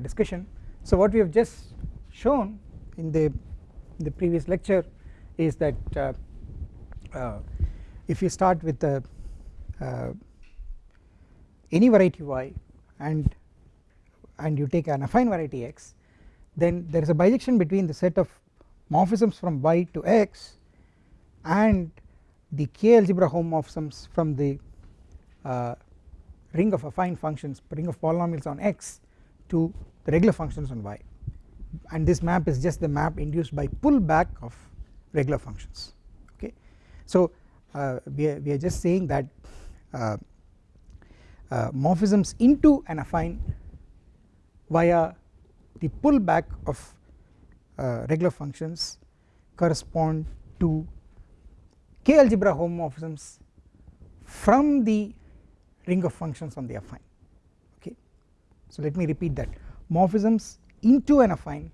discussion. So what we have just shown in the in the previous lecture is that uh, uh, if you start with a, uh, any variety y and and you take an affine variety x then there is a bijection between the set of morphisms from y to x and the k algebra homomorphisms from the uh, ring of affine functions ring of polynomials on x to the regular functions on y and this map is just the map induced by pullback of regular functions okay. So uh, we, are, we are just saying that uh, uh, morphisms into an affine via the pullback of uh, regular functions correspond to k algebra homomorphisms from the ring of functions on the affine. So let me repeat that. Morphisms into an affine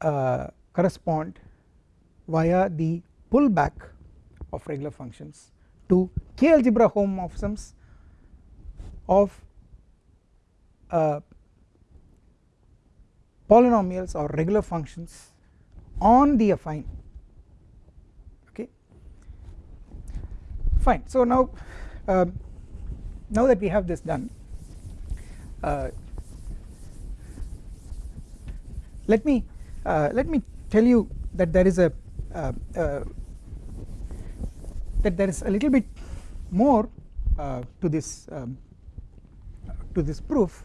uh, correspond via the pullback of regular functions to k algebra homomorphisms of uh, polynomials or regular functions on the affine. Okay? Fine. So now uh, now that we have this done uh, let me uh, let me tell you that there is a uh, uh, that there is a little bit more uh, to this um, to this proof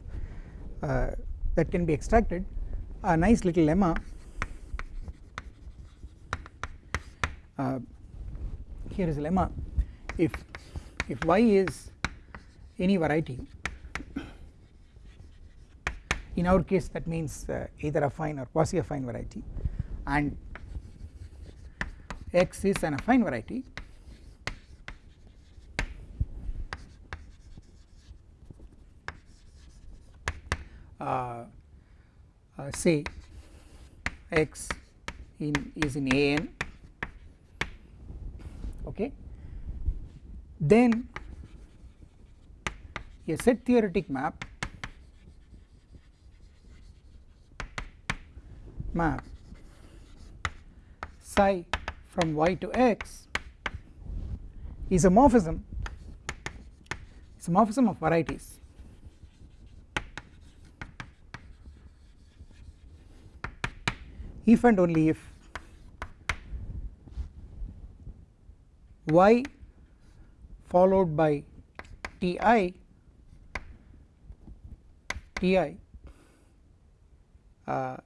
uh, that can be extracted. A nice little lemma. Here is a lemma. If if y is any variety. In our case that means uh, either affine or quasi affine variety. And x is an affine variety. Uh, uh, say x in is in an okay? Then a set theoretic map map psi from y to x is a morphism a morphism of varieties. If and only if y followed by ti ti uh,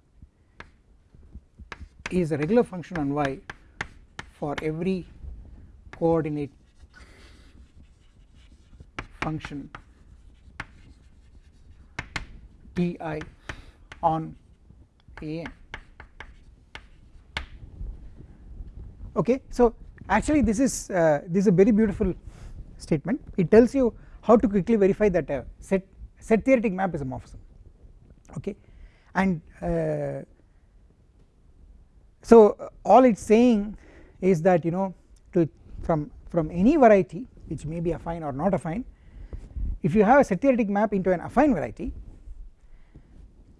is a regular function on y for every coordinate function ti on an okay so actually this is uh, this is a very beautiful statement. It tells you how to quickly verify that a set set theoretic map is a morphism okay? And uh, so all it is saying is that you know to from from any variety which may be affine or not affine if you have a set theoretic map into an affine variety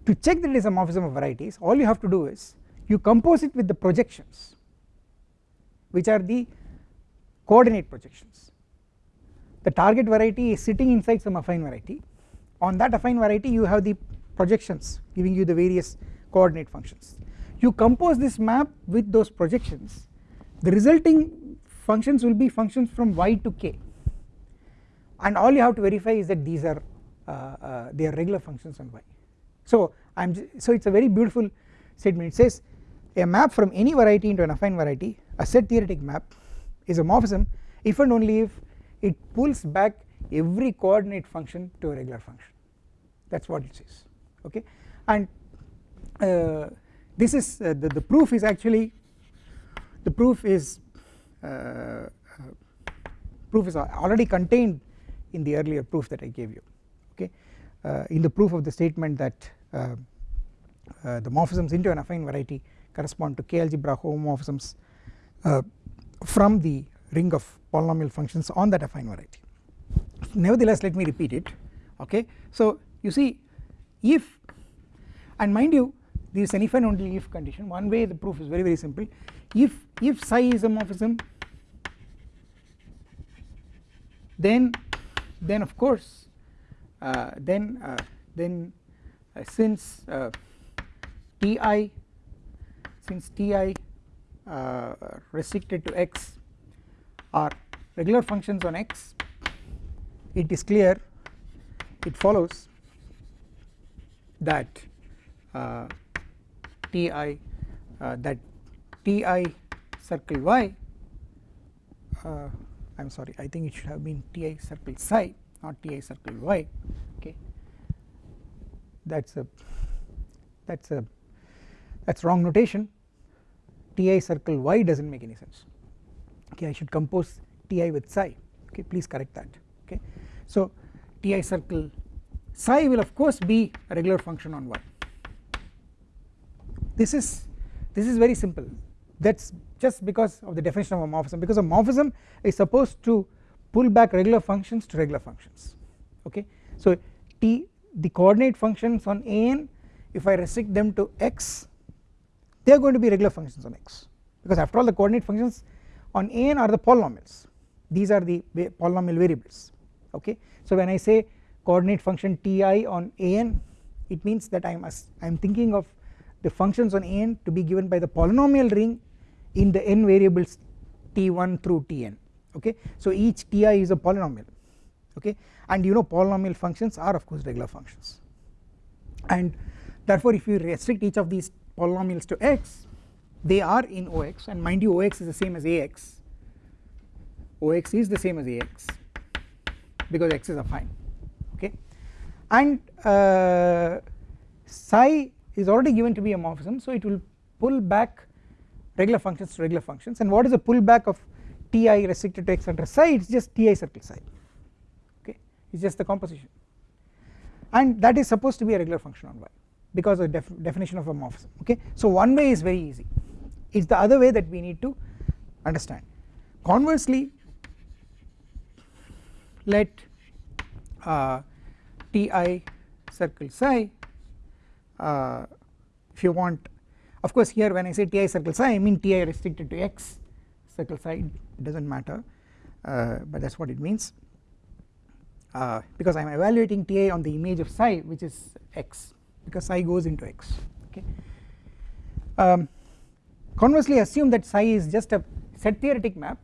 to check that it is a morphism of varieties all you have to do is you compose it with the projections which are the coordinate projections. The target variety is sitting inside some affine variety on that affine variety you have the projections giving you the various coordinate functions. You compose this map with those projections. The resulting functions will be functions from y to k. And all you have to verify is that these are uh, uh, they are regular functions on y. So I'm so it's a very beautiful statement. It says a map from any variety into an affine variety a set theoretic map is a morphism if and only if it pulls back every coordinate function to a regular function that is what it says. Okay? And uh, this is uh, the, the proof is actually the proof is uh, uh, proof is already contained in the earlier proof that I gave you. Okay? Uh, in the proof of the statement that uh, the morphisms into an affine variety correspond to k algebra homomorphisms from the ring of polynomial functions on that affine variety. Nevertheless let me repeat it. Okay? So you see if and mind you this is an if and only if condition. One way the proof is very very simple. If if psi is a morphism then then of course uh, then uh, then uh, since uh, ti since ti uh, restricted to x are regular functions on x it is clear it follows that uh, ti uh, that ti circle y uh, I am sorry I think it should have been ti circle psi not ti circle y okay? That is a that is a that is wrong notation. Ti circle y does not make any sense. Okay I should compose ti with psi. Okay please correct that. Okay so ti circle psi will of course be a regular function on y this is this is very simple. That is just because of the definition of a morphism. Because a morphism is supposed to pull back regular functions to regular functions. Okay? So t the coordinate functions on an if I restrict them to x they are going to be regular functions on x. Because after all the coordinate functions on an are the polynomials. These are the polynomial variables. Okay? So when I say coordinate function ti on an it means that I am I am thinking of the functions on an to be given by the polynomial ring in the n variables t1 through tn okay? So each ti is a polynomial okay? And you know polynomial functions are of course regular functions. And therefore if you restrict each of these polynomials to x they are in ox and mind you ox is the same as ax ox is the same as ax because x is affine okay? And uh, psi is already given to be a morphism so it will pull back regular functions to regular functions. And what is the pullback of ti restricted to x under psi? It is just ti circle psi. Okay? It is just the composition. And that is supposed to be a regular function on y because of def definition of a morphism. Okay? So one way is very easy. It is the other way that we need to understand. Conversely let uh, ti circle. Psi uh, if you want of course here when I say ti circle psi I mean ti restricted to x circle psi it does not matter uh, but that is what it means uh, because I am evaluating ti on the image of psi which is x because psi goes into x okay? Um, conversely assume that psi is just a set theoretic map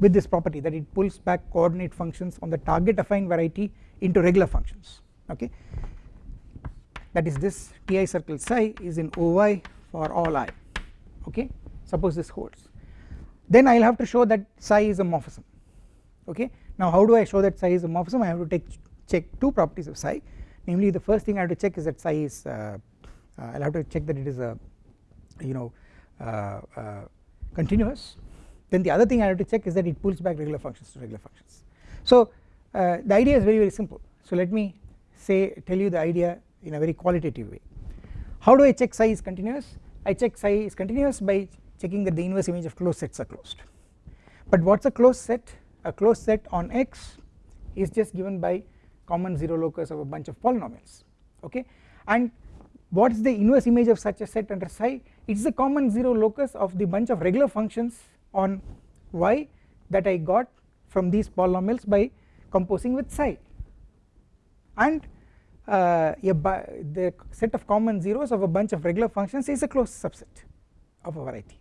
with this property that it pulls back coordinate functions on the target affine variety into regular functions okay? That is this ti circle psi is in oy for all i okay? Suppose this holds. Then I will have to show that psi is a morphism okay? Now how do I show that psi is a morphism? I have to take check two properties of psi. Namely the first thing I have to check is that psi is uh, uh, I will have to check that it is a you know uh, uh, continuous. Then the other thing I have to check is that it pulls back regular functions to regular functions. So uh, the idea is very very simple. So let me say tell you the idea in a very qualitative way. How do I check psi is continuous? I check psi is continuous by checking that the inverse image of closed sets are closed. But what is a closed set? A closed set on x is just given by common 0 locus of a bunch of polynomials okay? And what is the inverse image of such a set under psi? It is the common 0 locus of the bunch of regular functions on y that I got from these polynomials by composing with psi. And uh, the set of common zeros of a bunch of regular functions is a closed subset of a variety.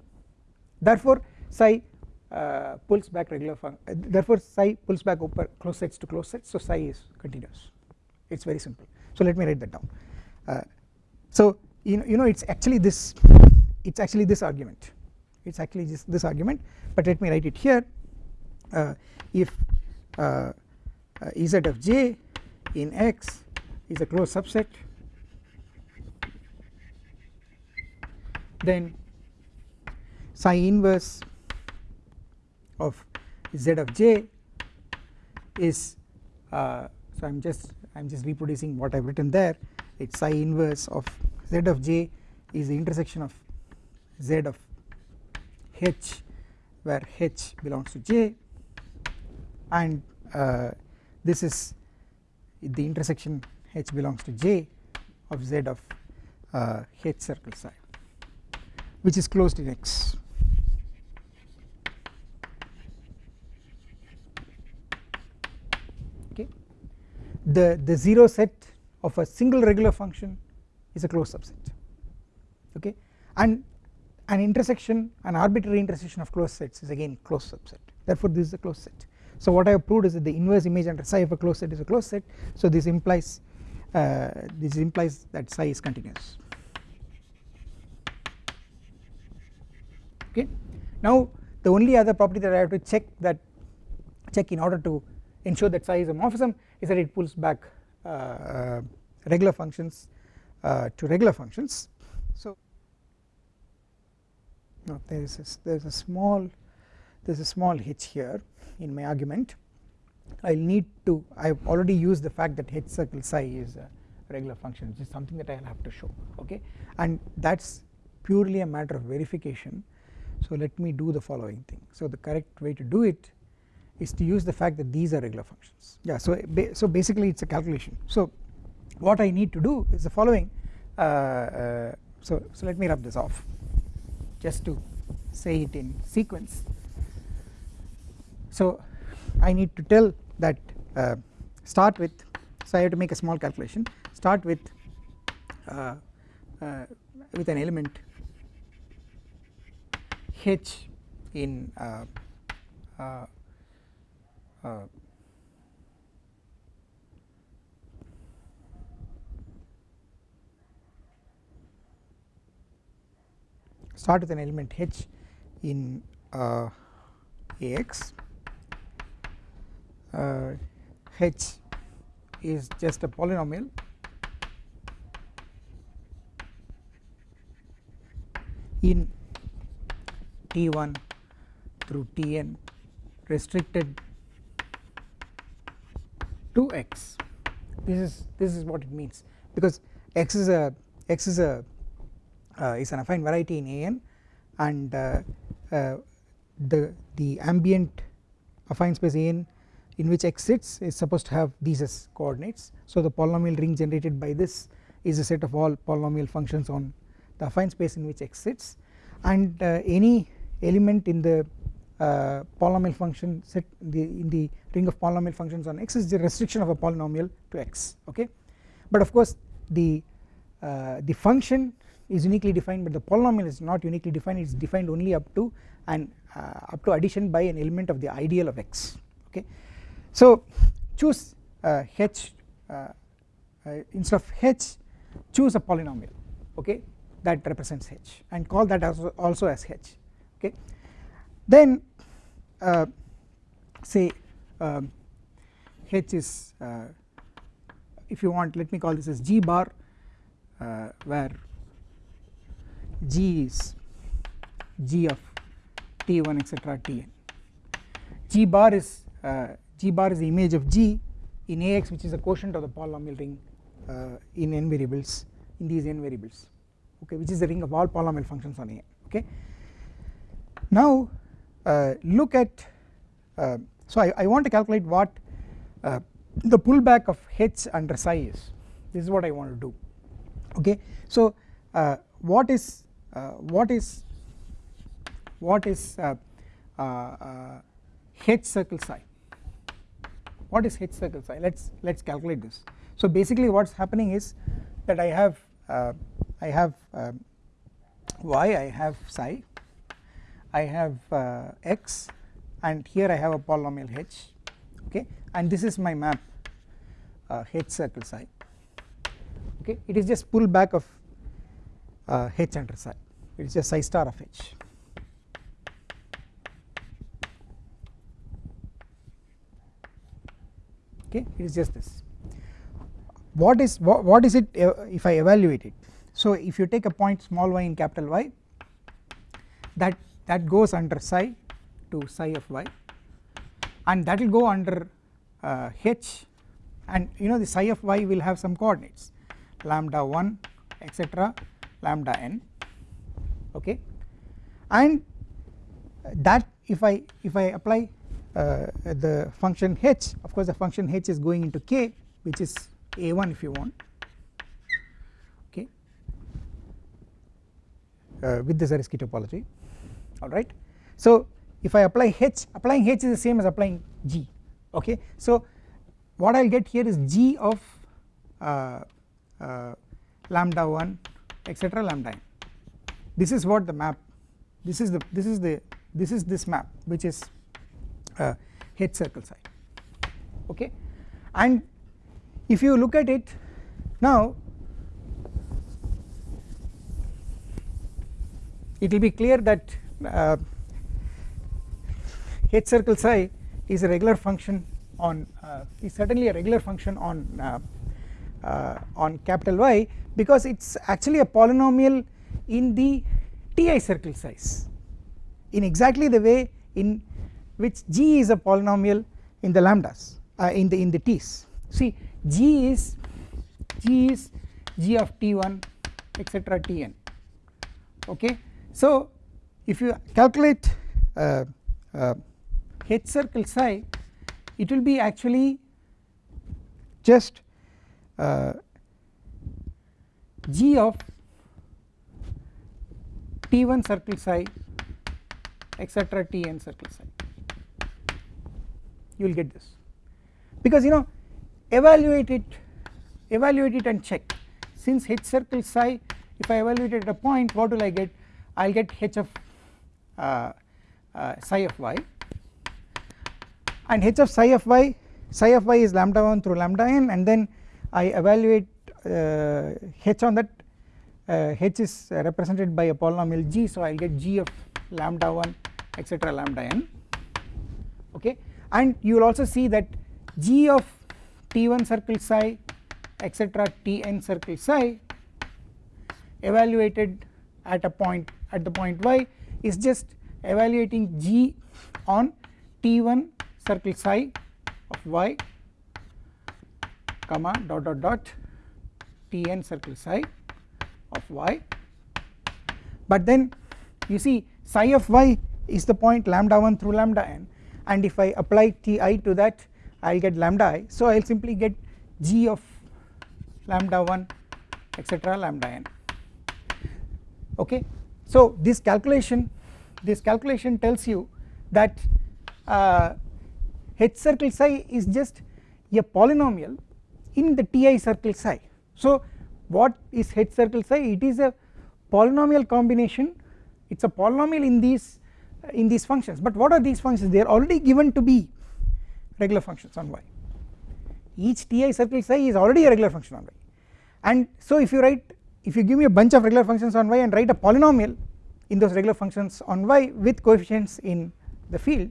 Therefore psi uh, pulls back regular uh, therefore psi pulls back over closed sets to closed sets. So psi is continuous. It is very simple. So let me write that down. Uh, so you know, you know it is actually this it is actually this argument. It is actually just this argument. But let me write it here. Uh, if uh, uh, z of j in x is a closed subset. Then psi inverse of z of j is uh, so I am just I am just reproducing what I have written there. It is psi inverse of z of j is the intersection of z of h where h belongs to j. And uh, this is the intersection h belongs to j of z of uh, h circle psi which is closed in x. Okay. The the zero set of a single regular function is a closed subset. Okay. And an intersection an arbitrary intersection of closed sets is again closed subset. Therefore this is a closed set so what I have proved is that the inverse image under psi of a closed set is a closed set so this implies uh, this implies that psi is continuous. Okay. Now the only other property that I have to check that check in order to ensure that psi is a morphism is that it pulls back uh, uh, regular functions uh, to regular functions. So now there is a, there is a small there is a small hitch here in my argument. I will need to I have already used the fact that h circle psi is a regular function which is something that I will have to show okay? And that is purely a matter of verification. So let me do the following thing. So the correct way to do it is to use the fact that these are regular functions. Yeah so so basically it is a calculation. So what I need to do is the following uh, uh, so so let me rub this off just to say it in sequence so I need to tell that uh, start with so I have to make a small calculation. Start with uh, uh, with an element h in uh, uh, uh, start with an element h in Ax uh, h is just a polynomial. In T1 through Tn restricted to x. This is this is what it means because x is a x is a uh, is an affine variety in An and uh, uh, the the ambient affine space An in which x sits is supposed to have these as coordinates. So the polynomial ring generated by this is a set of all polynomial functions on the affine space in which x sits and uh, any element in the uh, polynomial function set in the, in the ring of polynomial functions on x is the restriction of a polynomial to x okay? But of course the uh, the function is uniquely defined but the polynomial is not uniquely defined. It is defined only up to and uh, up to addition by an element of the ideal of x okay so choose uh, h uh, uh, instead of h choose a polynomial okay? That represents h and call that as also as h okay? Then uh, say um, h is uh, if you want let me call this as g bar uh, where g is g of t1 etc tn g bar is g bar is the image of g in Ax which is a quotient of the polynomial ring uh, in n variables in these n variables okay which is the ring of all polynomial functions on A okay. Now uh, look at uh, so I, I want to calculate what uh, the pullback of h under psi is. This is what I want to do okay. So uh, what is uh, what is what is h circle psi what is h circle psi let's let's calculate this. So basically what's happening is that I have uh, I have um, y I have psi I have uh, x and here I have a polynomial h okay? And this is my map uh, h circle psi okay? It is just pull back of uh, h under psi. It is just psi star of h okay it is just this. What is what, is it uh, if I evaluate it? So if you take a point small y in capital Y that that goes under psi to psi of y and that will go under uh, h and you know the psi of y will have some coordinates lambda 1 etc lambda n okay? And that if I if I apply the function h of course the function h is going into k which is a1 if you want. Okay. Uh, with the Zariski topology. Alright. So if I apply h applying h is the same as applying g. Okay. So what I will get here is g of uh, uh, lambda 1 etc lambda n. This is what the map this is the this is the this is this map which is uh, h circle psi okay? And if you look at it now it will be clear that uh, h circle psi is a regular function on uh, is certainly a regular function on uh, uh on capital Y because it is actually a polynomial in the Ti circle size. In exactly the way in which G is a polynomial in the lambdas uh, in the in the T's. See G is G is G of T1 etc Tn okay? So if you calculate uh, uh, H circle psi it will be actually just uh, G of T1 circle psi etc Tn circle psi you will get this. Because you know evaluate it evaluate it and check. Since H circle psi if I evaluate it at a point what will I get? I will get H of uh, uh, psi of y. And H of psi of y psi of y is lambda 1 through lambda n and then I evaluate uh, H on that uh, H is represented by a polynomial g so I will get g of lambda 1 etc lambda n. Okay and you will also see that g of t1 circle psi etc tn circle psi evaluated at a point at the point y is just evaluating g on t1 circle psi of y comma dot dot dot tn circle psi of y. But then you see psi of y is the point lambda 1 through lambda n and if I apply ti to that I will get lambda i. So I will simply get g of lambda 1 etc lambda n. Okay? So this calculation this calculation tells you that uh, h circle psi is just a polynomial in the ti circle psi. So what is h circle psi? It is a polynomial combination. It is a polynomial in these in these functions. But what are these functions? They are already given to be regular functions on y. Each ti circle psi is already a regular function on y. And so if you write if you give me a bunch of regular functions on y and write a polynomial in those regular functions on y with coefficients in the field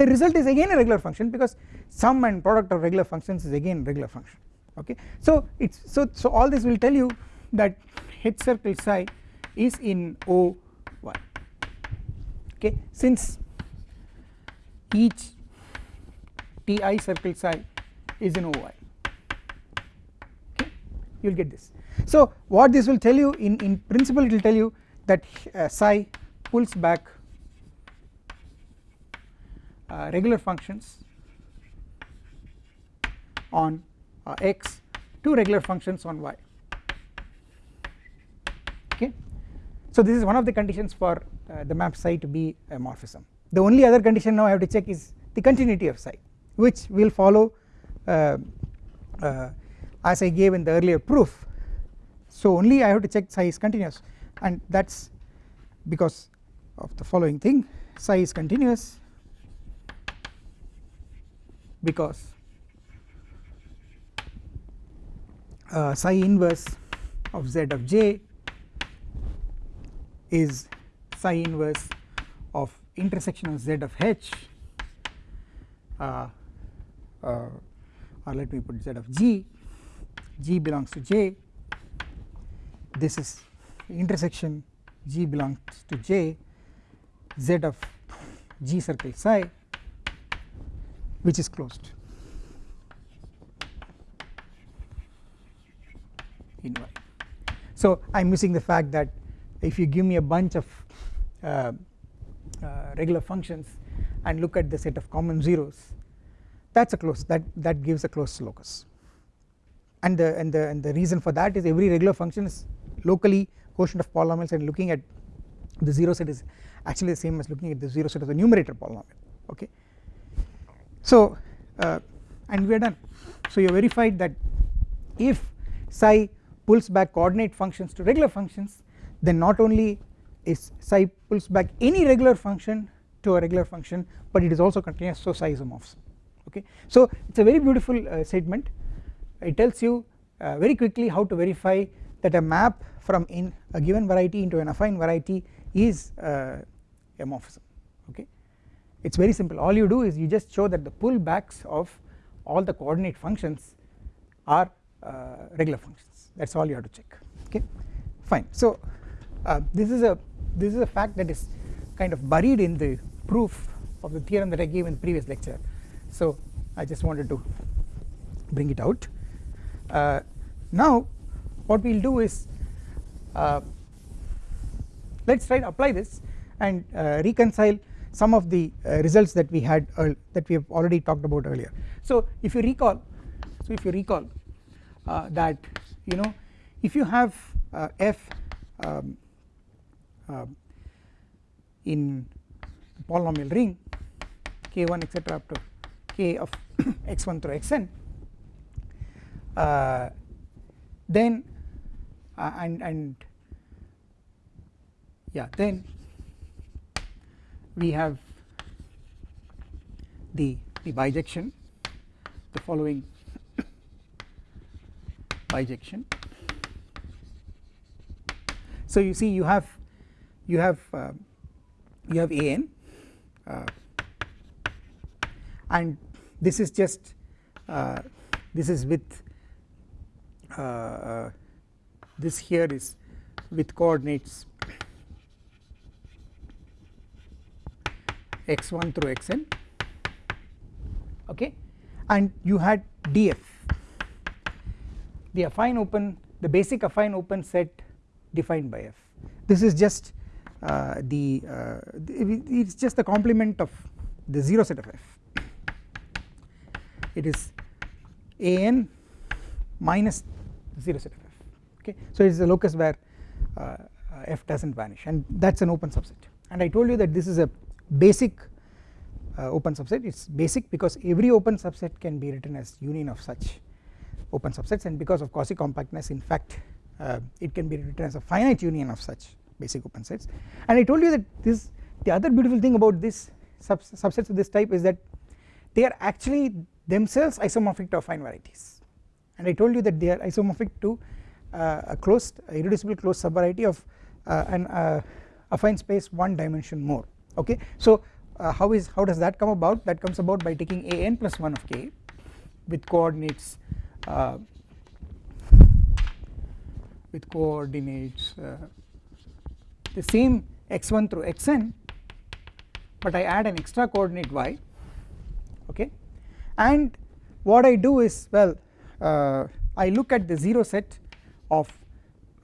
the result is again a regular function because sum and product of regular functions is again regular function. Okay? So it's so so all this will tell you that h circle psi is in O okay since each ti circle psi is in oy okay? You will get this. So what this will tell you in in principle it will tell you that uh, psi pulls back uh, regular functions on uh, x to regular functions on y okay so this is one of the conditions for uh, the map psi to be a morphism. The only other condition now I have to check is the continuity of psi which will follow uh, uh, as I gave in the earlier proof. So only I have to check psi is continuous and that is because of the following thing. Psi is continuous because uh, psi inverse of z of j is psi inverse of intersection of z of h. Uh, uh, or let me put z of g. G belongs to j. This is intersection. G belongs to j. Z of g circle psi which is closed. In y. So I am using the fact that if you give me a bunch of uh, uh, regular functions and look at the set of common zeros that is a close that that gives a closed locus and the and the and the reason for that is every regular function is locally quotient of polynomials and looking at the 0 set is actually the same as looking at the 0 set of the numerator polynomial okay. So uh, and we are done so you verified that if psi pulls back coordinate functions to regular functions then not only is psi pulls back any regular function to a regular function but it is also continuous so psi isomorphs. Okay. So it is a very beautiful uh, statement. It tells you uh, very quickly how to verify that a map from in a given variety into an affine variety is uh, a morphism okay? It is very simple. All you do is you just show that the pullbacks of all the coordinate functions are uh, regular functions. That is all you have to check. Okay? Fine. So uh, this is a this is a fact that is kind of buried in the proof of the theorem that I gave in the previous lecture so I just wanted to bring it out uh, now what we will do is uh, let us try to apply this and uh, reconcile some of the uh, results that we had that we have already talked about earlier. So if you recall so if you recall that you know if you have f um, in polynomial ring k1 etc up to k of x1 through xn. Uh, then uh, and and yeah then we have the the bijection the following bijection. So you see you have you have uh, you have an uh, and this is just uh, this is with uh, uh, this here is with coordinates x1 through xn okay? And you had df the affine open the basic affine open set defined by f. This is just the uh, it is just the complement of the 0 set of f. It is an minus 0 set of f okay? So it is the locus where uh, uh f does not vanish and that is an open subset. And I told you that this is a basic uh, open subset. It is basic because every open subset can be written as union of such open subsets and because of quasi compactness in fact uh, it can be written as a finite union of such basic open sets and I told you that this the other beautiful thing about this sub subsets of this type is that they are actually themselves isomorphic to affine varieties. And I told you that they are isomorphic to uh, a closed a irreducible closed subvariety of uh, an uh, affine space one dimension more. Okay? So uh, how is how does that come about? That comes about by taking a n plus 1 of k with coordinates uh, with coordinates uh, the same x1 through xn but I add an extra coordinate y okay? And what I do is well uh, I look at the 0 set of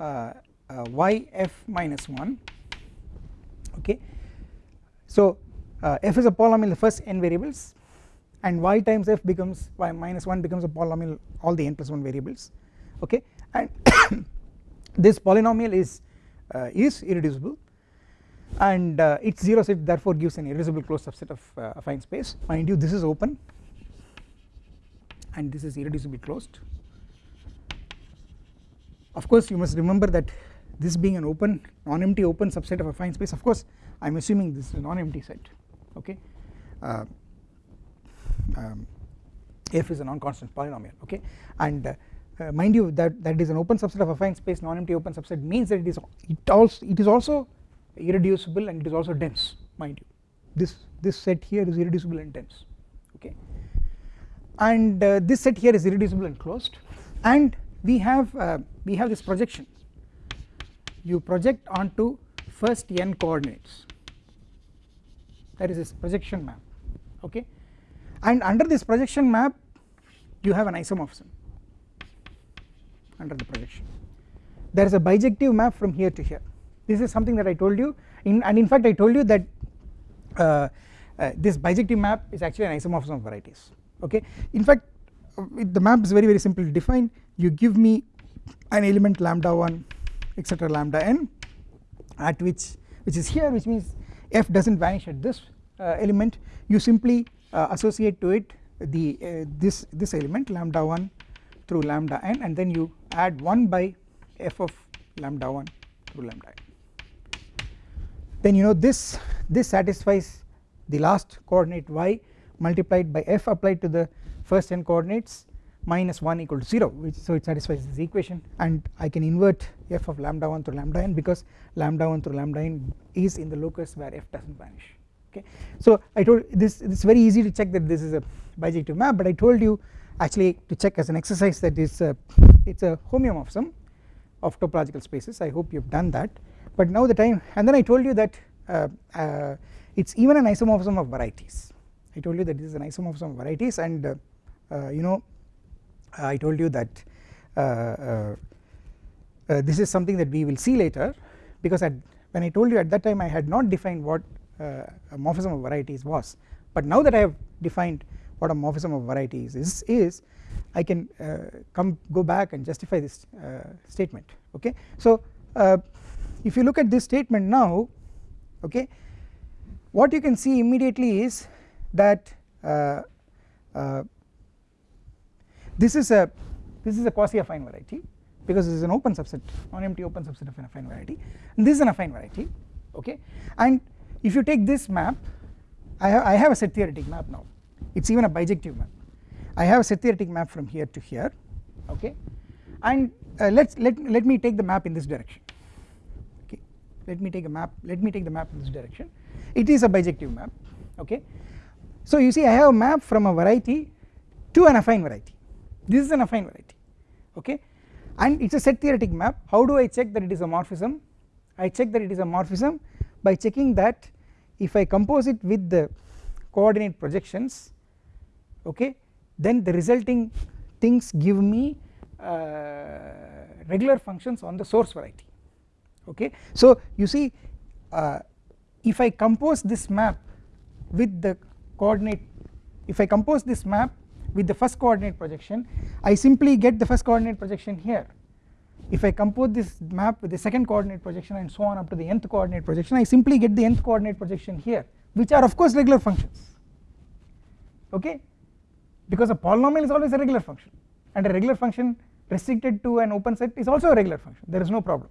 uh, uh, y f minus 1 okay? So uh, f is a polynomial the first n variables and y times f becomes y minus 1 becomes a polynomial all the n plus 1 variables okay? And this polynomial is is irreducible. And uh, its 0 set therefore gives an irreducible closed subset of uh, affine space. Mind you this is open. And this is irreducibly closed. Of course you must remember that this being an open non-empty open subset of affine space of course I am assuming this is a non-empty set okay? Uh, um, f is a non-constant polynomial okay? And uh, uh, mind you that that is an open subset of affine space non-empty open subset means that it is it also it is also irreducible and it is also dense mind you. This this set here is irreducible and dense okay. And uh, this set here is irreducible and closed. And we have uh, we have this projection. You project onto first n coordinates. That is this projection map okay. And under this projection map you have an isomorphism under the projection. There is a bijective map from here to here. This is something that I told you. In and in fact I told you that uh, uh, this bijective map is actually an isomorphism of varieties. Okay? In fact the map is very very simple to define you give me an element lambda 1 etc lambda n at which which is here which means f does not vanish at this uh, element. You simply uh, associate to it the uh, this this element lambda 1 through lambda n and then you add 1 by f of lambda 1 through lambda n. Then you know this this satisfies the last coordinate y multiplied by f applied to the first n coordinates minus 1 equal to 0 which so it satisfies this equation. And I can invert f of lambda 1 through lambda n because lambda 1 through lambda n is in the locus where f does not vanish. Okay. So I told this it is very easy to check that this is a bijective map but I told you actually to check as an exercise that is a, it is a homeomorphism of topological spaces. I hope you have done that. But now the time and then I told you that uh, uh, it is even an isomorphism of varieties. I told you that this is an isomorphism of varieties and uh, uh you know I told you that uh, uh, this is something that we will see later because at when I told you at that time I had not defined what a morphism of varieties was. But now that I have defined what a morphism of varieties is, is I can uh, come go back and justify this uh, statement okay. So uh, if you look at this statement now okay what you can see immediately is that uh, uh, this is a this is a quasi affine variety because this is an open subset non-empty open subset of an affine variety and this is an affine variety okay and if you take this map I have, I have a set theoretic map now it is even a bijective map. I have a set theoretic map from here to here okay? And uh, let's let let me take the map in this direction okay? Let me take a map let me take the map in this direction. It is a bijective map okay? So you see I have a map from a variety to an affine variety. This is an affine variety okay? And it is a set theoretic map. How do I check that it is a morphism? I check that it is a morphism by checking that if I compose it with the coordinate projections okay? Then the resulting things give me uh, regular functions on the source variety. Okay. So you see uh, if I compose this map with the coordinate if I compose this map with the first coordinate projection I simply get the first coordinate projection here. If I compose this map with the second coordinate projection and so on up to the nth coordinate projection I simply get the nth coordinate projection here which are of course regular functions. Okay because a polynomial is always a regular function. And a regular function restricted to an open set is also a regular function. There is no problem.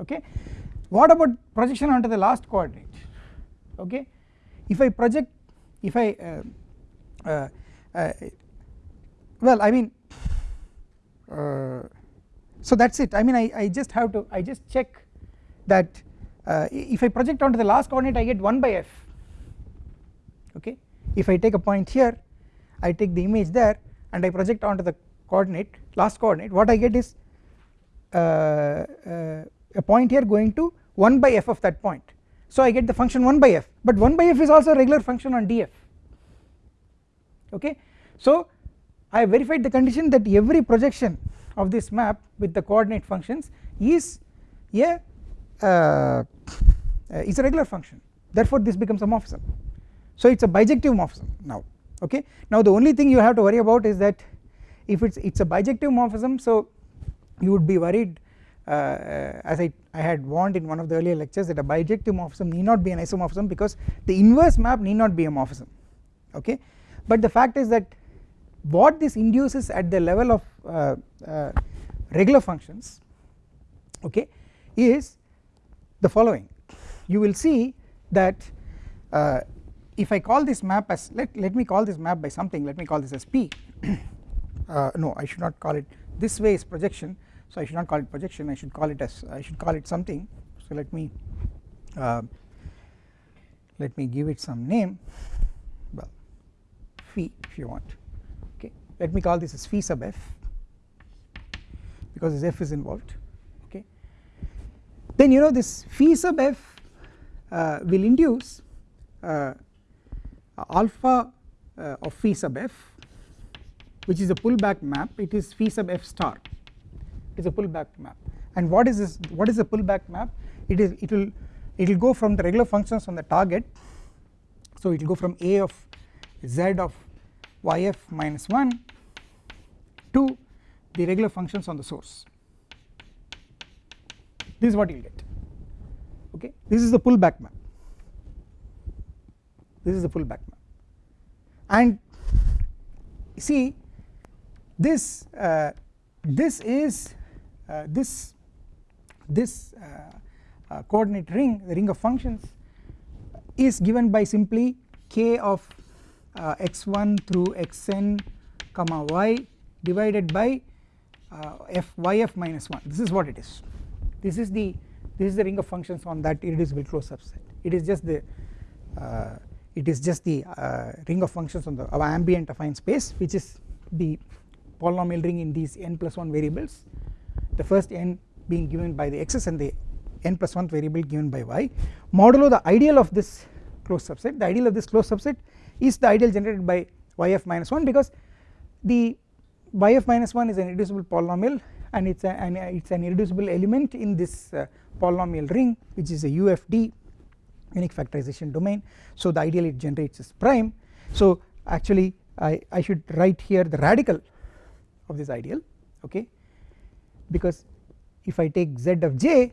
Okay? What about projection onto the last coordinate okay? If I project if I uh, uh, uh, well I mean uh, so that is it. I mean I, I just have to I just check that uh, if I project onto the last coordinate I get 1 by f. Okay? If I take a point here I take the image there and I project onto the coordinate last coordinate. What I get is uh, uh, a point here going to 1 by f of that point. So I get the function 1 by f but 1 by f is also a regular function on df okay. So I have verified the condition that every projection of this map with the coordinate functions is a uh, is a regular function. Therefore this becomes a morphism. So it is a bijective morphism. Now okay? Now the only thing you have to worry about is that if it's it's a bijective morphism so you would be worried uh, as I, I had warned in one of the earlier lectures that a bijective morphism need not be an isomorphism because the inverse map need not be a morphism. Okay? But the fact is that what this induces at the level of uh, uh, regular functions okay is the following. You will see that uh, if I call this map as let, let me call this map by something let me call this as P. Uh, no I should not call it this way is projection so I should not call it projection I should call it as I should call it something. So let me uh, let me give it some name. Well phi if you want. Okay let me call this as phi sub f because this f is involved. Okay. Then you know this phi sub f uh, will induce uh, alpha uh, of phi sub f which is a pullback map. It is phi sub f star. Is a pullback map. And what is this what is a pullback map? It is it will it will go from the regular functions on the target. So it will go from a of z of yf minus 1 to the regular functions on the source. This is what you will get. Okay? This is the pullback map this is the pullback map and see this uh, this is uh, this this uh, uh, coordinate ring the ring of functions is given by simply k of uh, x1 through xn comma y divided by uh, f yf minus 1 this is what it is. This is the this is the ring of functions on that irreducible closed subset. It is just the it is just the uh, ring of functions on the ambient affine space which is the polynomial ring in these n plus 1 variables. The first n being given by the x's and the n plus 1 variable given by y. Modulo the ideal of this closed subset. The ideal of this closed subset is the ideal generated by yf minus 1 because the yf minus 1 is an irreducible polynomial and it's, an, an irreducible element in this uh, polynomial ring which is a UFD unique factorization domain. So the ideal it generates is prime. So actually I, I should write here the radical of this ideal okay? Because if I take z of j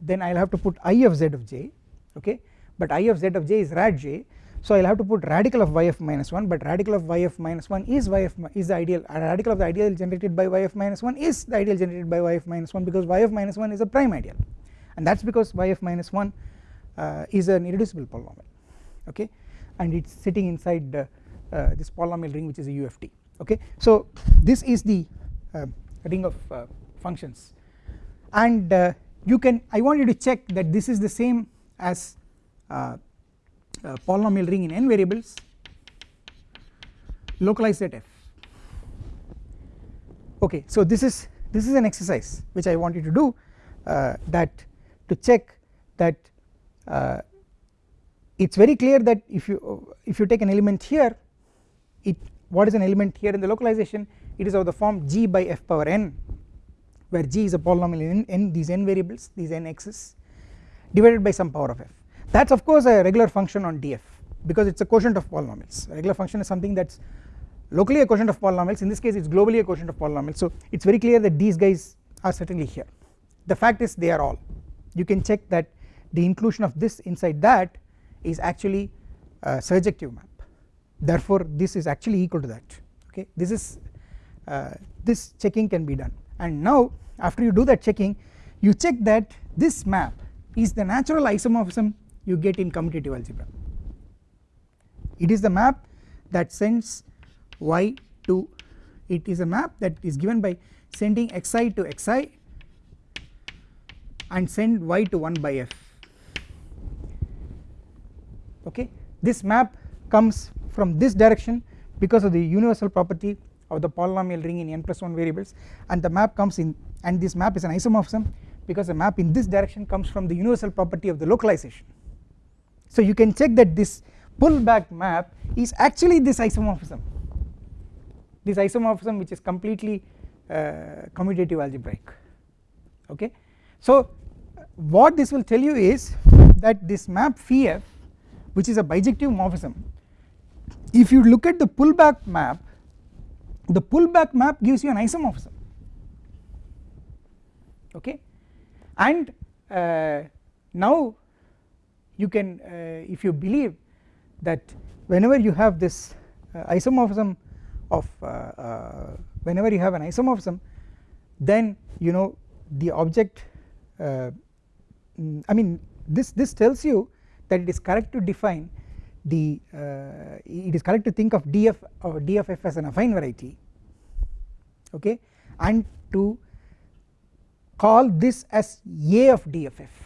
then I will have to put i of z of j okay? But i of z of j is rad j. So I will have to put radical of yf minus 1 but radical of yf minus 1 is yf is the ideal radical of the ideal generated by yf minus 1 is the ideal generated by yf minus 1 because yf minus 1 is a prime ideal. And that is because yf minus 1 uh, is an irreducible polynomial okay? And it is sitting inside uh, this polynomial ring which is a UFD okay. So this is the uh, ring of uh, functions. And uh, you can I want you to check that this is the same as polynomial ring in n variables localized at f. Okay so this is this is an exercise which I want you to do uh, that to check that uh, it is very clear that if you if you take an element here it what is an element here in the localization? It is of the form g by f power n where g is a polynomial in n these n variables these n x's divided by some power of f. That is of course a regular function on df because it is a quotient of polynomials. A regular function is something that is locally a quotient of polynomials. In this case it is globally a quotient of polynomials. So it is very clear that these guys are certainly here. The fact is they are all. You can check that the inclusion of this inside that is actually a surjective map. Therefore this is actually equal to that okay? This is uh, this checking can be done. And now after you do that checking you check that this map is the natural isomorphism you get in commutative algebra. It is the map that sends y to it is a map that is given by sending xi to xi and send y to 1 by f okay? This map comes from this direction because of the universal property of the polynomial ring in n plus 1 variables. And the map comes in and this map is an isomorphism because the map in this direction comes from the universal property of the localization. So you can check that this pullback map is actually this isomorphism. This isomorphism which is completely uh, commutative algebraic. Okay? So what this will tell you is that this map phi f which is a bijective morphism. If you look at the pullback map the pullback map gives you an isomorphism. Okay? And uh, now you can uh, if you believe that whenever you have this uh, isomorphism of uh, uh, whenever you have an isomorphism then you know the object uh, I mean this this tells you that it is correct to define the uh, it is correct to think of df or dff as an affine variety okay and to call this as a of dff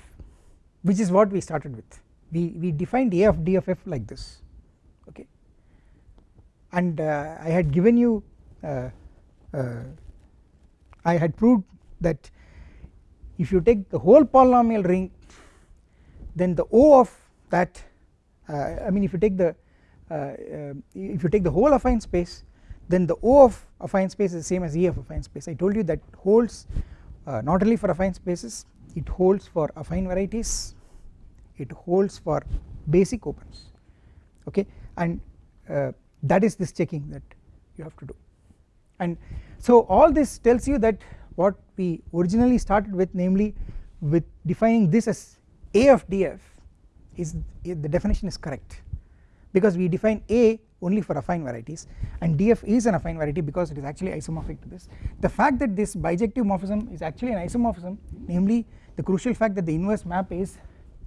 which is what we started with. We, we defined a of dff like this okay. And uh, I had given you uh, uh, I had proved that if you take the whole polynomial ring then the O of that uh, I mean if you take the uh, uh, if you take the whole affine space then the O of affine space is the same as E of affine space. I told you that holds not only for affine spaces it holds for affine varieties it holds for basic opens okay? And uh, that is this checking that you have to do. And so all this tells you that what we originally started with namely with defining this as a of df is the definition is correct. Because we define a only for affine varieties and df is an affine variety because it is actually isomorphic to this. The fact that this bijective morphism is actually an isomorphism namely the crucial fact that the inverse map is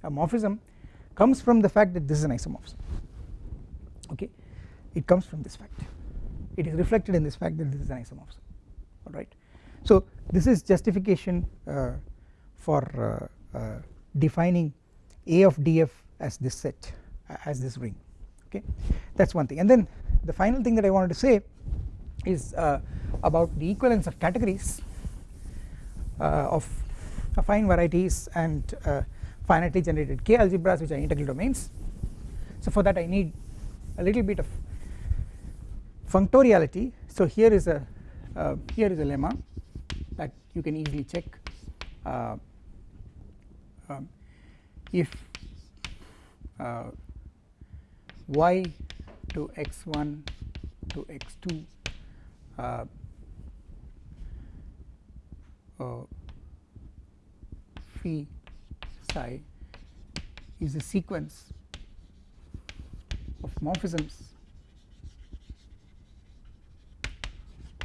a morphism comes from the fact that this is an isomorphism. Okay? It comes from this fact. It is reflected in this fact that this is an isomorphism. Alright so this is justification uh, for uh, uh, defining a of df as this set as this ring okay? That is one thing. And then the final thing that I wanted to say is uh, about the equivalence of categories uh, of affine varieties and uh, finitely generated k algebras which are integral domains. So for that I need a little bit of functoriality. So here is a uh, here is a lemma that you can easily check uh, um, if uh, y to x1 to x2 uh, uh, phi psi is a sequence of morphisms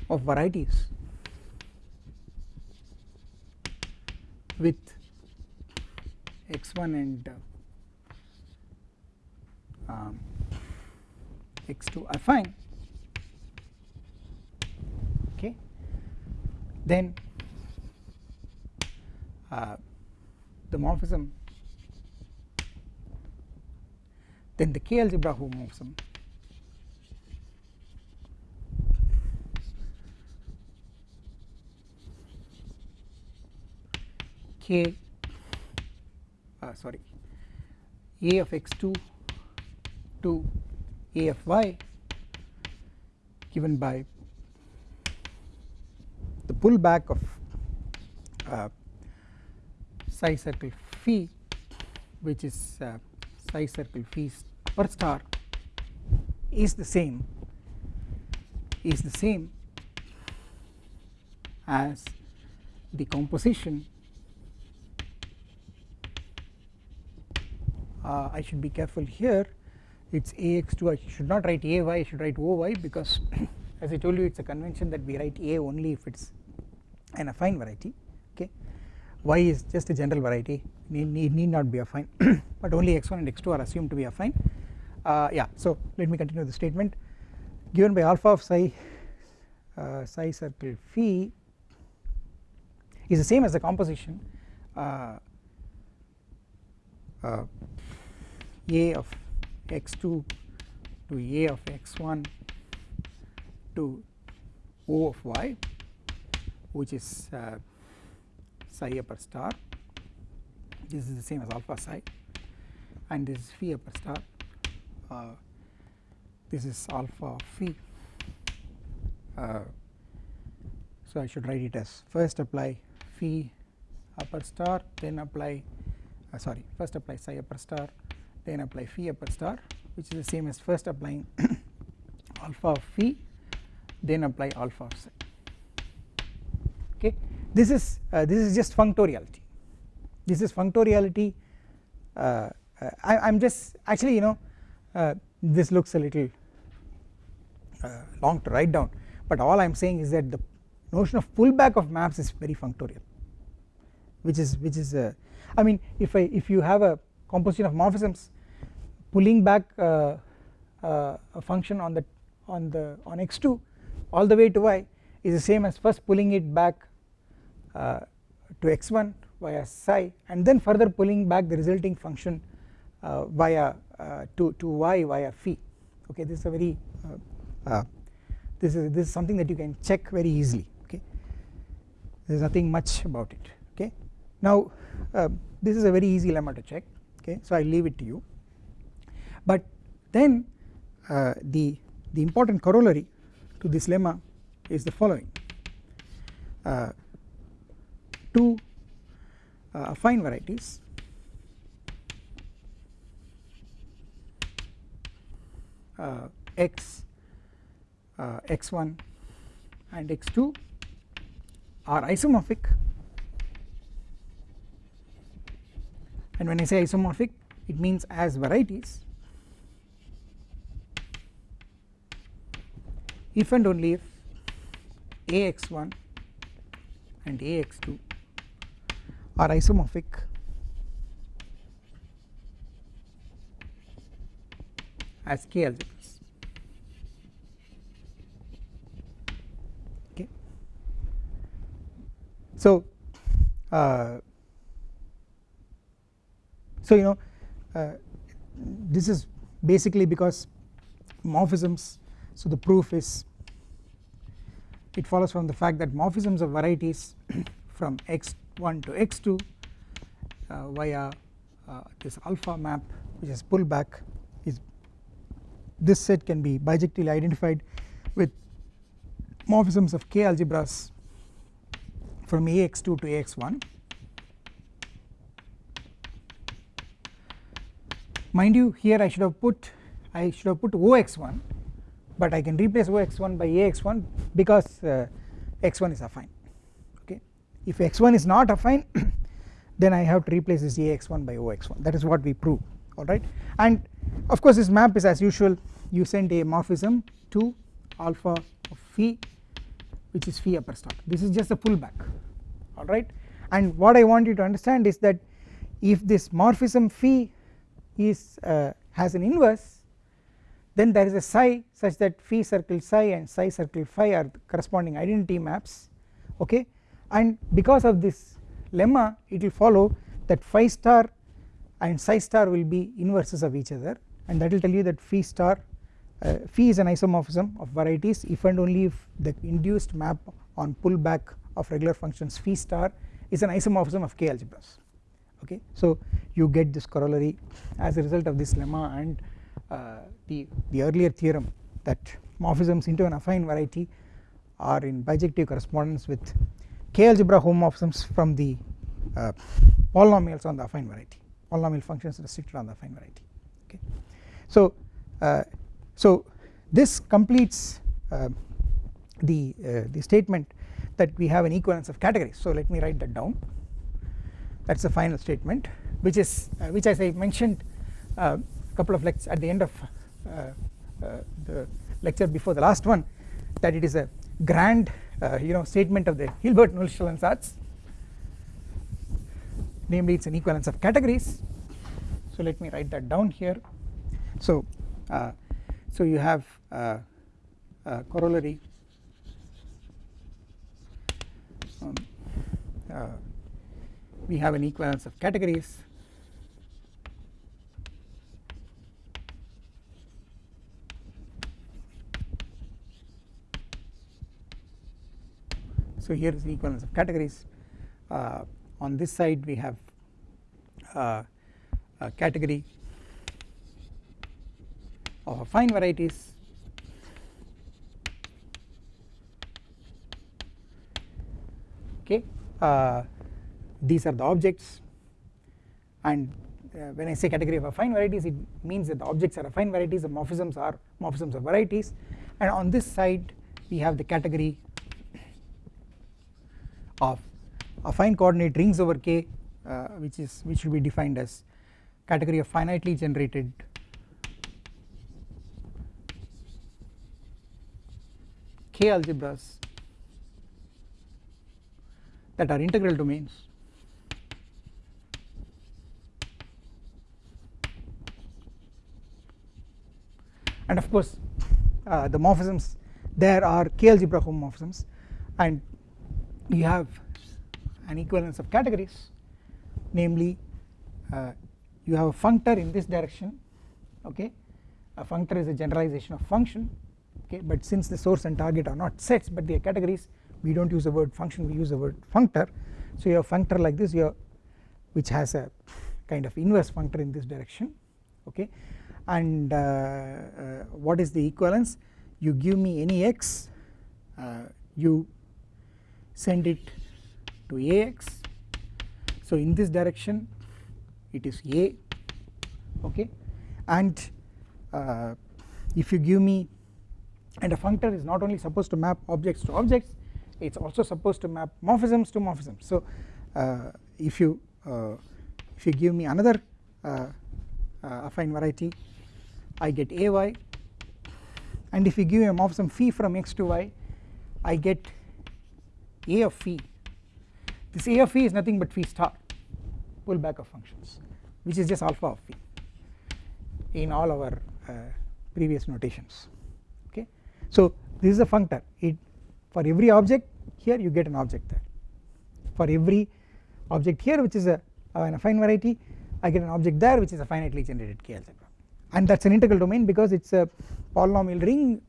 of varieties with x1 and uh, um, x2 are fine. Okay. Then uh, the morphism. Then the k algebra homomorphism k uh, sorry a of x2 to a of y given by the pullback of uh, psi circle phi which is uh, psi circle phi per star is the same is the same as the composition uh, I should be careful here. It is ax2 I should not write ay I should write oy because as I told you it is a convention that we write a only if it is an affine variety okay? Y is just a general variety need, need, need not be affine but only x1 and x2 are assumed to be affine. Uh, yeah so let me continue the statement. Given by alpha of psi uh, psi circle phi is the same as the composition uh, uh a of x2 to a of x1 to O of y which is uh, psi upper star. This is the same as alpha psi. And this is phi upper star. Uh, this is alpha phi. Uh, so I should write it as first apply phi upper star then apply uh, sorry first apply psi upper star then apply phi upper star which is the same as first applying alpha of phi then apply alpha of psi. Okay? This is uh, this is just functoriality. This is functoriality uh, uh I am just actually you know uh, this looks a little uh, long to write down but all I am saying is that the notion of pullback of maps is very functorial which is which is I mean if I if you have a composition of morphisms pulling back uh, uh, a function on the on the on x2 all the way to y is the same as first pulling it back uh, to x1 via psi and then further pulling back the resulting function uh, via uh, to to y via phi. Okay this is a very uh, this is this is something that you can check very easily. Okay there is nothing much about it. Okay now this is a very easy lemma to check okay so I leave it to you. But then uh, the the important corollary to this lemma is the following. Uh, two uh, affine varieties uh, x uh, x1 and x2 are isomorphic and when I say isomorphic it means as varieties. If and only if ax1 and ax2 are isomorphic as k algebras. Okay. So uh, so you know uh, this is basically because morphisms so the proof is it follows from the fact that morphisms of varieties from x1 to x2 uh, via uh, this alpha map which is pullback is this set can be bijectively identified with morphisms of k algebras from ax2 to ax1 mind you here I should have put I should have put ox1 but I can replace ox1 by ax1 because uh, x1 is affine okay? If x1 is not affine then I have to replace this ax1 by ox1 that is what we prove alright and of course this map is as usual you send a morphism to alpha of phi which is phi upper star. This is just a pullback alright and what I want you to understand is that if this morphism phi is uh, has an inverse then there is a psi such that phi circle psi and psi circle phi are corresponding identity maps okay? And because of this lemma it will follow that phi star and psi star will be inverses of each other. And that will tell you that phi star uh, phi is an isomorphism of varieties if and only if the induced map on pullback of regular functions phi star is an isomorphism of k algebras okay? So you get this corollary as a result of this lemma and uh, the, the earlier theorem that morphisms into an affine variety are in bijective correspondence with k algebra homomorphisms from the uh, polynomials on the affine variety. Polynomial functions restricted on the affine variety. Okay. So uh, so this completes uh, the uh, the statement that we have an equivalence of categories. So let me write that down that is the final statement which is uh, which as I mentioned a couple of lectures at the end of the lecture before the last one that it is a grand you know statement of the Hilbert-Nullstellensatz ansatz namely it is an equivalence of categories. So let me write that down here. So uh, so you have uh, uh, corollary. Um, we have an equivalence of categories. So here is the equivalence of categories. Uh, on this side we have uh, a category of affine varieties. Okay uh, these are the objects. And uh, when I say category of affine varieties it means that the objects are affine varieties the morphisms are morphisms of varieties. And on this side we have the category of affine coordinate rings over K uh, which is which will be defined as category of finitely generated K algebras that are integral domains and of course uh, the morphisms there are k algebra homomorphisms. And you have an equivalence of categories. Namely uh, you have a functor in this direction okay? A functor is a generalization of function okay? But since the source and target are not sets but they are categories we do not use the word function we use the word functor. So you have functor like this you have which has a kind of inverse functor in this direction okay and uh, uh, what is the equivalence? You give me any x uh, you send it to ax. So in this direction it is a okay? And uh, if you give me and a functor is not only supposed to map objects to objects it is also supposed to map morphisms to morphisms. So uh, if you uh, if you give me another affine variety I get ay and if you give a morphism phi from x to y I get a of phi this a of phi is nothing but phi star pullback of functions which is just alpha of phi in all our uh, previous notations. Okay. So this is a functor. It for every object here you get an object there. For every object here which is a an affine variety I get an object there which is a finitely generated K algebra and that is an integral domain because it is a polynomial ring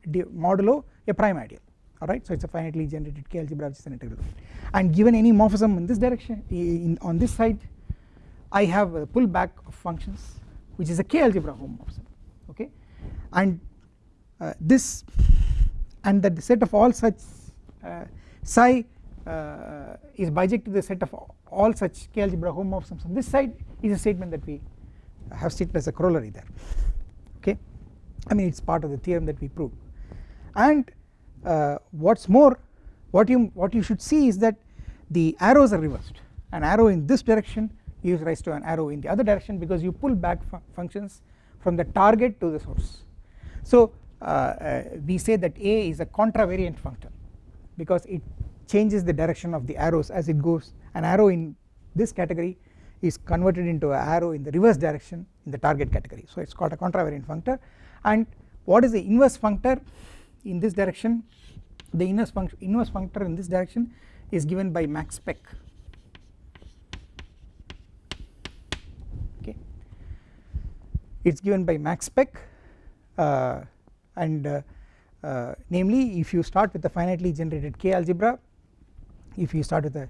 modulo a prime ideal. Alright? So it is a finitely generated K algebra which is an integral domain. And given any morphism in this direction in on this side I have a pullback of functions which is a K algebra homomorphism. Okay? And uh, this and that the set of all such uh, psi uh, is biject to the set of all such K algebra homomorphisms on this side is a statement that we have stated as a corollary there I mean it is part of the theorem that we proved. And uh, what is more what you what you should see is that the arrows are reversed. An arrow in this direction gives rise to an arrow in the other direction because you pull back fu functions from the target to the source. So uh, uh, we say that A is a contravariant functor because it changes the direction of the arrows as it goes. An arrow in this category is converted into an arrow in the reverse direction in the target category. So it is called a contravariant functor and what is the inverse functor in this direction? The inverse inverse functor in this direction is given by max spec okay. It is given by max spec uh, and uh, uh, namely if you start with a finitely generated k algebra if you start with a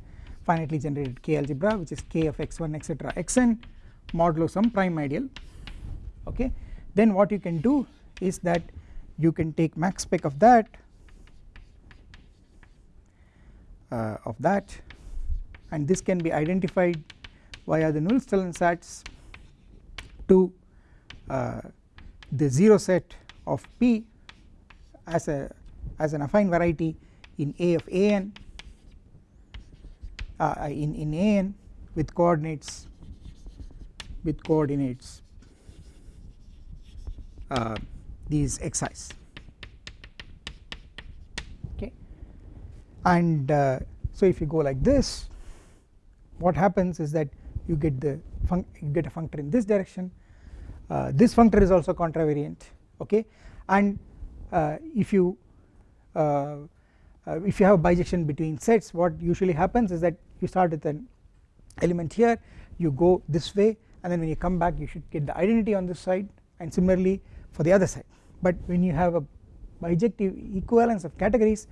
finitely generated k algebra which is k of x1 etc xn modulo some prime ideal okay then what you can do is that you can take max spec of that uh, of that and this can be identified via the null Nullstellensatz to uh, the 0 set of P as a as an affine variety in A of an uh, in in an with coordinates with coordinates uh, these xi's okay. And uh, so if you go like this what happens is that you get the you get a functor in this direction. Uh, this functor is also contravariant okay? And uh, if you uh, uh, if you have a bijection between sets what usually happens is that you start with an element here you go this way and then when you come back you should get the identity on this side. And similarly for the other side. But when you have a bijective equivalence of categories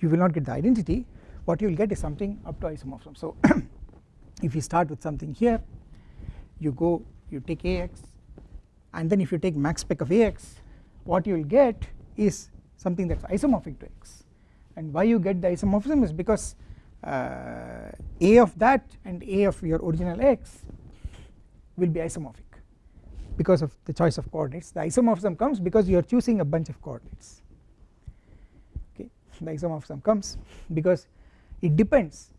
you will not get the identity. What you will get is something up to isomorphism. So if you start with something here you go you take ax and then if you take max spec of ax what you will get is something that is isomorphic to x and why you get the isomorphism is because uh, a of that and a of your original x will be isomorphic because of the choice of coordinates. The isomorphism comes because you are choosing a bunch of coordinates. Okay? The isomorphism comes because it depends.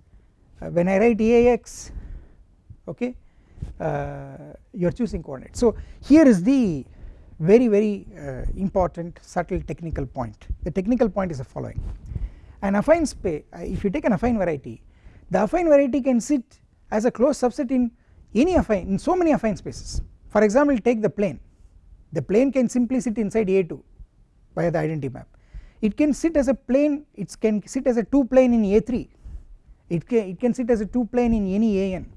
Uh, when I write AX okay uh, you are choosing coordinates. So here is the very very uh, important subtle technical point. The technical point is the following. An affine space uh, if you take an affine variety the affine variety can sit as a closed subset in any affine in so many affine spaces for example take the plane. The plane can simply sit inside A2 via the identity map. It can sit as a plane it can sit as a 2 plane in A3 it can, it can sit as a 2 plane in any AN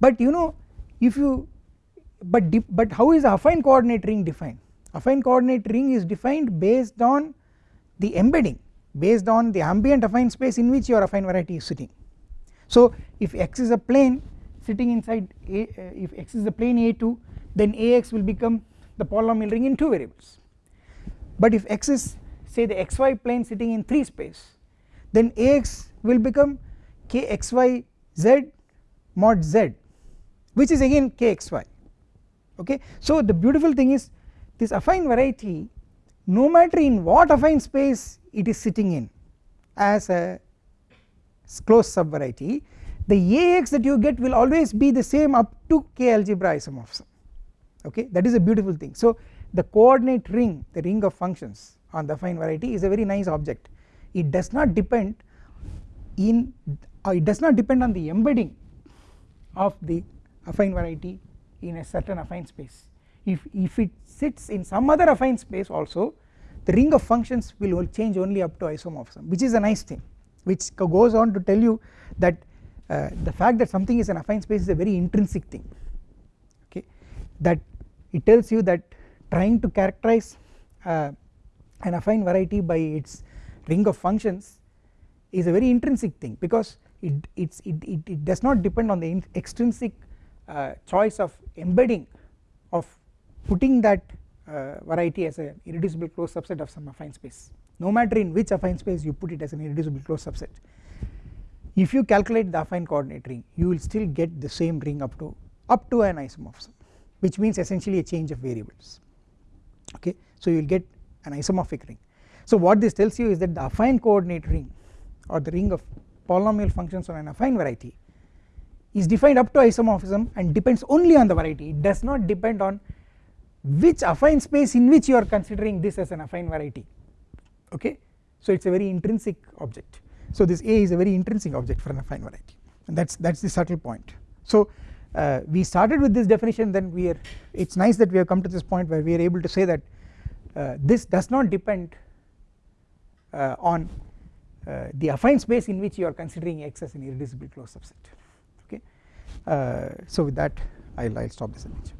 but you know if you but but how is affine coordinate ring defined? Affine coordinate ring is defined based on the embedding based on the ambient affine space in which your affine variety is sitting. So if x is a plane sitting inside a uh, if x is the plane a2 then ax will become the polynomial ring in two variables but if x is say the xy plane sitting in 3 space then ax will become kxy z mod z which is again kxy okay. So the beautiful thing is this affine variety no matter in what affine space it is sitting in as a closed subvariety the Ax that you get will always be the same up to k algebra isomorphism. Okay? That is a beautiful thing. So the coordinate ring the ring of functions on the affine variety is a very nice object. It does not depend in uh, it does not depend on the embedding of the affine variety in a certain affine space. If, if it sits in some other affine space also the ring of functions will change only up to isomorphism which is a nice thing which goes on to tell you that uh, the fact that something is an affine space is a very intrinsic thing okay? That it tells you that trying to characterize uh, an affine variety by its ring of functions is a very intrinsic thing because it, it, it, it does not depend on the extrinsic uh, choice of embedding of putting that uh, variety as an irreducible closed subset of some affine space. No matter in which affine space you put it as an irreducible closed subset if you calculate the affine coordinate ring you will still get the same ring up to up to an isomorphism which means essentially a change of variables. Okay? So you will get an isomorphic ring. So what this tells you is that the affine coordinate ring or the ring of polynomial functions on an affine variety is defined up to isomorphism and depends only on the variety. It does not depend on which affine space in which you are considering this as an affine variety. Okay? So it is a very intrinsic object so this A is a very intrinsic object for an affine variety and that's that's the subtle point. So uh, we started with this definition then we are it's nice that we have come to this point where we are able to say that uh, this does not depend uh, on uh, the affine space in which you are considering X as an irreducible closed subset okay uh, so with that I'll, I'll stop this image.